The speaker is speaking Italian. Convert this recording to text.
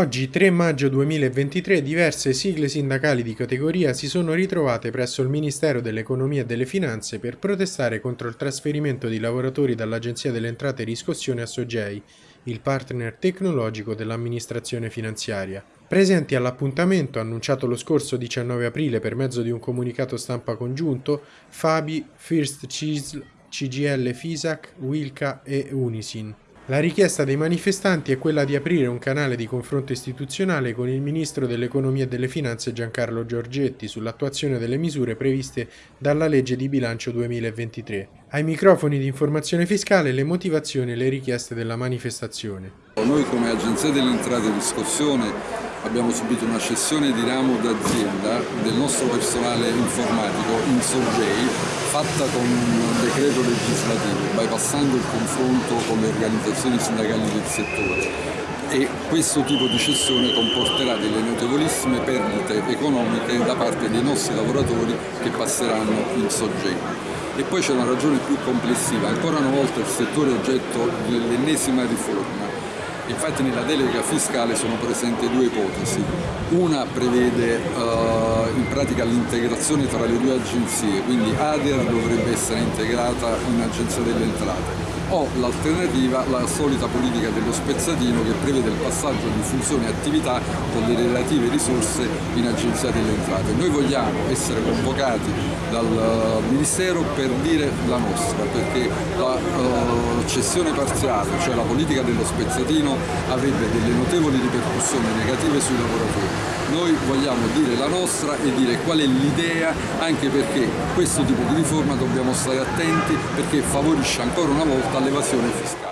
Oggi, 3 maggio 2023, diverse sigle sindacali di categoria si sono ritrovate presso il Ministero dell'Economia e delle Finanze per protestare contro il trasferimento di lavoratori dall'Agenzia delle Entrate e Riscossione a Sogei, il partner tecnologico dell'amministrazione finanziaria. Presenti all'appuntamento, annunciato lo scorso 19 aprile per mezzo di un comunicato stampa congiunto, Fabi, First Cisl, CGL Fisac, Wilca e Unisin. La richiesta dei manifestanti è quella di aprire un canale di confronto istituzionale con il Ministro dell'Economia e delle Finanze Giancarlo Giorgetti sull'attuazione delle misure previste dalla legge di bilancio 2023. Ai microfoni di informazione fiscale le motivazioni e le richieste della manifestazione. Noi come Agenzia delle Entrate e Riscossione abbiamo subito una cessione di ramo d'azienda del nostro personale informatico in Sorgei fatta con un decreto legislativo, bypassando il confronto con le organizzazioni sindacali del settore. E questo tipo di cessione comporterà delle notevolissime perdite economiche da parte dei nostri lavoratori che passeranno in soggetto. E poi c'è una ragione più complessiva, ancora una volta il settore è oggetto dell'ennesima riforma Infatti nella delega fiscale sono presenti due ipotesi. Una prevede uh, in pratica l'integrazione tra le due agenzie, quindi ADER dovrebbe essere integrata in Agenzia delle Entrate o l'alternativa la solita politica dello spezzatino che prevede il passaggio di funzioni e attività con le relative risorse in agenzia delle entrate. Noi vogliamo essere convocati dal eh, Ministero per dire la nostra, perché la uh, cessione parziale, cioè la politica dello spezzatino, avrebbe delle notevoli ripercussioni negative sui lavoratori. Noi vogliamo dire la nostra e dire qual è l'idea, anche perché questo tipo di riforma dobbiamo stare attenti perché favorisce ancora una volta l'evasione fiscale.